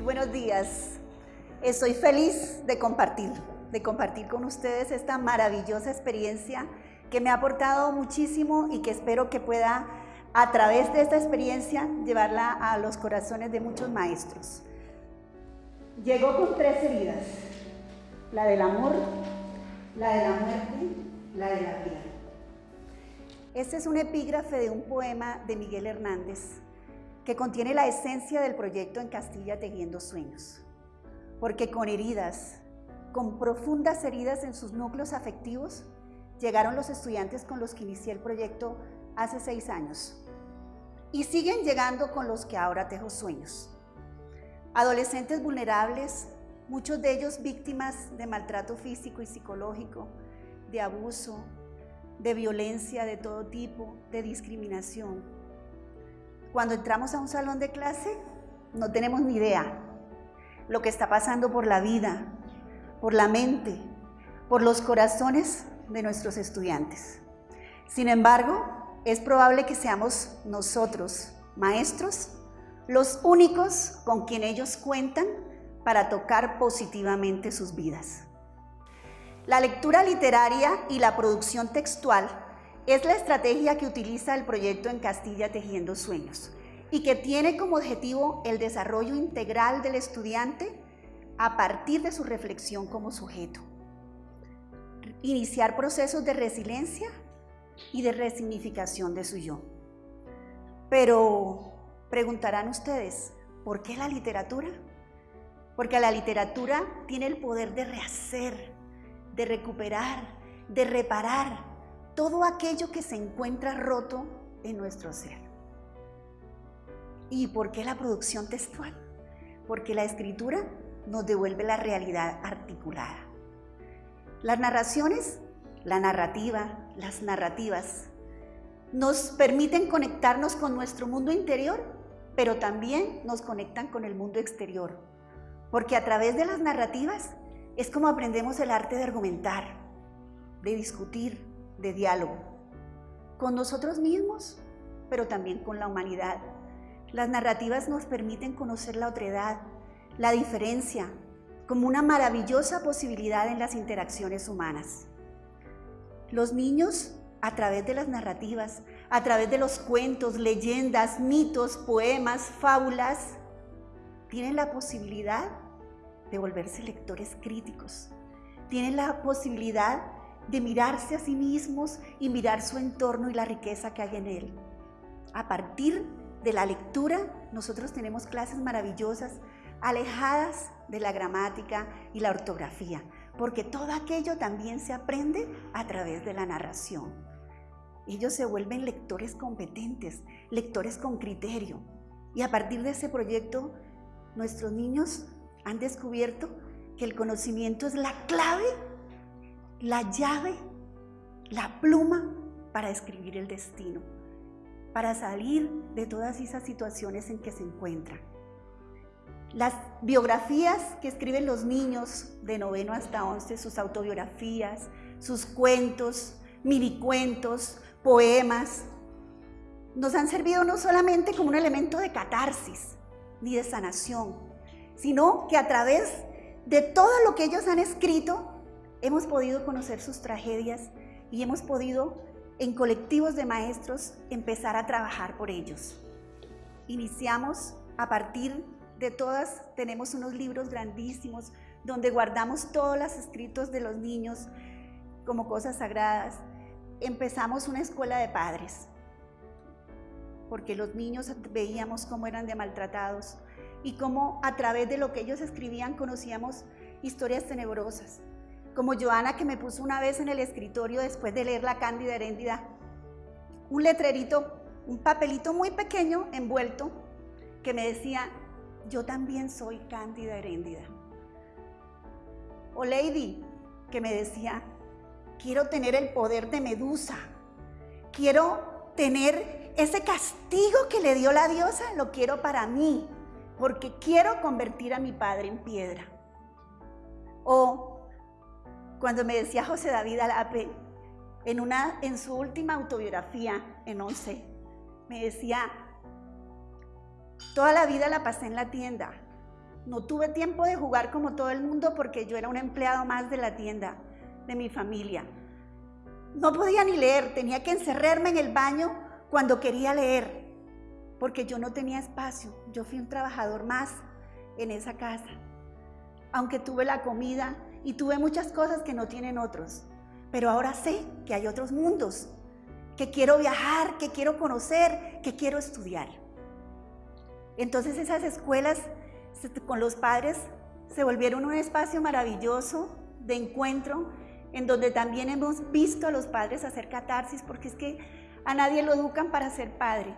buenos días. Estoy feliz de compartir, de compartir con ustedes esta maravillosa experiencia que me ha aportado muchísimo y que espero que pueda, a través de esta experiencia, llevarla a los corazones de muchos maestros. Llegó con tres heridas, la del amor, la de la muerte, la de la vida. Este es un epígrafe de un poema de Miguel Hernández que contiene la esencia del proyecto en Castilla Tejiendo Sueños. Porque con heridas, con profundas heridas en sus núcleos afectivos, llegaron los estudiantes con los que inicié el proyecto hace seis años. Y siguen llegando con los que ahora tejo sueños. Adolescentes vulnerables, muchos de ellos víctimas de maltrato físico y psicológico, de abuso, de violencia de todo tipo, de discriminación, cuando entramos a un salón de clase, no tenemos ni idea lo que está pasando por la vida, por la mente, por los corazones de nuestros estudiantes. Sin embargo, es probable que seamos nosotros, maestros, los únicos con quien ellos cuentan para tocar positivamente sus vidas. La lectura literaria y la producción textual es la estrategia que utiliza el proyecto en Castilla Tejiendo Sueños y que tiene como objetivo el desarrollo integral del estudiante a partir de su reflexión como sujeto. Iniciar procesos de resiliencia y de resignificación de su yo. Pero preguntarán ustedes, ¿por qué la literatura? Porque la literatura tiene el poder de rehacer, de recuperar, de reparar, todo aquello que se encuentra roto en nuestro ser. ¿Y por qué la producción textual? Porque la escritura nos devuelve la realidad articulada. Las narraciones, la narrativa, las narrativas, nos permiten conectarnos con nuestro mundo interior, pero también nos conectan con el mundo exterior. Porque a través de las narrativas es como aprendemos el arte de argumentar, de discutir, de diálogo con nosotros mismos, pero también con la humanidad. Las narrativas nos permiten conocer la otredad, la diferencia, como una maravillosa posibilidad en las interacciones humanas. Los niños, a través de las narrativas, a través de los cuentos, leyendas, mitos, poemas, fábulas, tienen la posibilidad de volverse lectores críticos. Tienen la posibilidad de mirarse a sí mismos y mirar su entorno y la riqueza que hay en él. A partir de la lectura, nosotros tenemos clases maravillosas, alejadas de la gramática y la ortografía, porque todo aquello también se aprende a través de la narración. Ellos se vuelven lectores competentes, lectores con criterio. Y a partir de ese proyecto, nuestros niños han descubierto que el conocimiento es la clave la llave, la pluma para escribir el destino, para salir de todas esas situaciones en que se encuentran. Las biografías que escriben los niños de noveno hasta once, sus autobiografías, sus cuentos, minicuentos, poemas, nos han servido no solamente como un elemento de catarsis ni de sanación, sino que a través de todo lo que ellos han escrito, hemos podido conocer sus tragedias y hemos podido, en colectivos de maestros, empezar a trabajar por ellos. Iniciamos a partir de todas, tenemos unos libros grandísimos donde guardamos todos los escritos de los niños como cosas sagradas. Empezamos una escuela de padres, porque los niños veíamos cómo eran de maltratados y cómo a través de lo que ellos escribían conocíamos historias tenebrosas como Joana que me puso una vez en el escritorio después de leer La Cándida Heréndida, un letrerito, un papelito muy pequeño envuelto que me decía, yo también soy Cándida Heréndida. O Lady, que me decía, quiero tener el poder de Medusa, quiero tener ese castigo que le dio la diosa, lo quiero para mí, porque quiero convertir a mi padre en piedra. O cuando me decía José David Alape, en, una, en su última autobiografía, en 11, me decía, toda la vida la pasé en la tienda, No tuve tiempo de jugar como todo el mundo porque yo era un empleado más de la tienda, de mi familia. No podía ni leer, tenía que encerrarme en el baño cuando quería leer, porque yo no tenía espacio. Yo fui un trabajador más en esa casa. Aunque tuve la comida y tuve muchas cosas que no tienen otros. Pero ahora sé que hay otros mundos, que quiero viajar, que quiero conocer, que quiero estudiar. Entonces esas escuelas con los padres se volvieron un espacio maravilloso de encuentro en donde también hemos visto a los padres hacer catarsis porque es que a nadie lo educan para ser padre.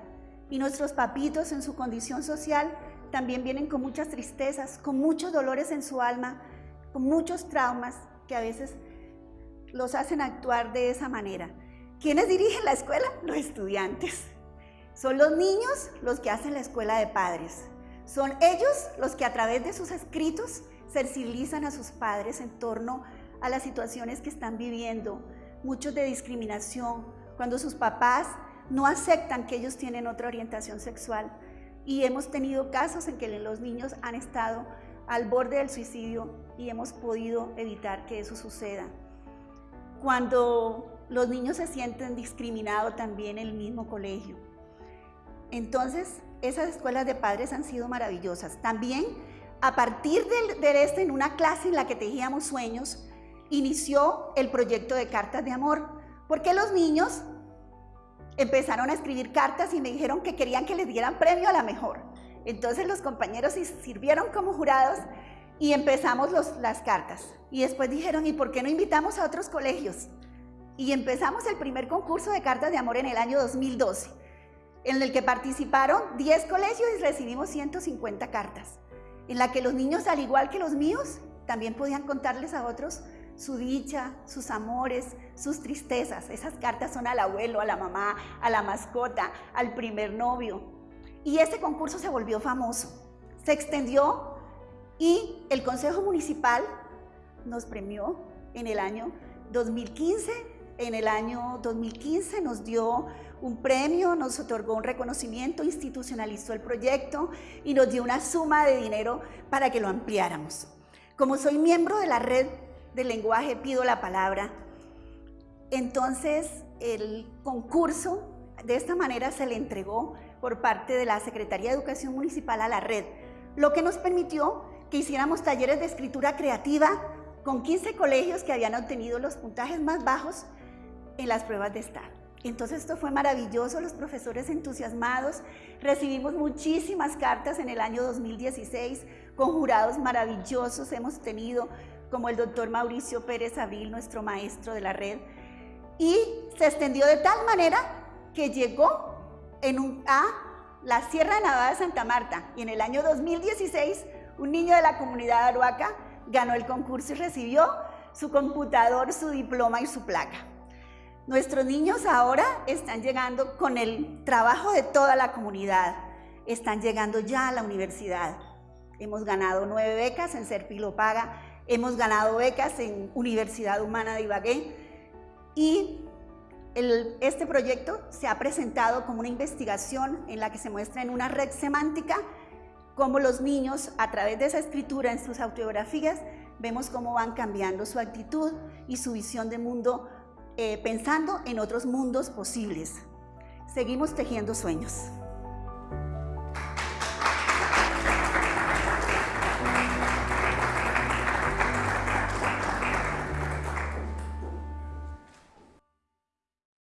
Y nuestros papitos en su condición social también vienen con muchas tristezas, con muchos dolores en su alma, con muchos traumas que a veces los hacen actuar de esa manera. ¿Quiénes dirigen la escuela? Los estudiantes. Son los niños los que hacen la escuela de padres. Son ellos los que a través de sus escritos sensibilizan a sus padres en torno a las situaciones que están viviendo, muchos de discriminación, cuando sus papás no aceptan que ellos tienen otra orientación sexual. Y hemos tenido casos en que los niños han estado al borde del suicidio y hemos podido evitar que eso suceda. Cuando los niños se sienten discriminados también en el mismo colegio. Entonces, esas escuelas de padres han sido maravillosas. También, a partir de, este, en una clase en la que tejíamos sueños, inició el proyecto de cartas de amor, porque los niños empezaron a escribir cartas y me dijeron que querían que les dieran premio a la mejor. Entonces los compañeros sirvieron como jurados y empezamos las cartas. Y después dijeron, ¿y por qué no invitamos a otros colegios? Y empezamos el primer concurso de cartas de amor en el año 2012, en el que participaron 10 colegios y recibimos 150 cartas, en la que los niños, al igual que los míos, también podían contarles a otros su dicha, sus amores, sus tristezas. Esas cartas son al abuelo, a la mamá, a la mascota, al primer novio. Y ese concurso se volvió famoso. Se extendió y el Consejo Municipal nos premió en el año 2015. En el año 2015 nos dio un premio, nos otorgó un reconocimiento, institucionalizó el proyecto y nos dio una suma de dinero para que lo ampliáramos. Como soy miembro de la red del lenguaje pido la palabra, entonces el concurso de esta manera se le entregó por parte de la Secretaría de Educación Municipal a la red, lo que nos permitió que hiciéramos talleres de escritura creativa con 15 colegios que habían obtenido los puntajes más bajos en las pruebas de Estado. Entonces esto fue maravilloso, los profesores entusiasmados, recibimos muchísimas cartas en el año 2016 con jurados maravillosos, hemos tenido como el doctor Mauricio Pérez Abril, nuestro maestro de la red, y se extendió de tal manera que llegó en un, a la Sierra de Nevada de Santa Marta y en el año 2016 un niño de la comunidad Aruaca ganó el concurso y recibió su computador, su diploma y su placa. Nuestros niños ahora están llegando con el trabajo de toda la comunidad, están llegando ya a la universidad. Hemos ganado nueve becas en Serpilo Paga, hemos ganado becas en Universidad Humana de Ibagué y este proyecto se ha presentado como una investigación en la que se muestra en una red semántica cómo los niños, a través de esa escritura en sus autobiografías, vemos cómo van cambiando su actitud y su visión de mundo, eh, pensando en otros mundos posibles. Seguimos tejiendo sueños.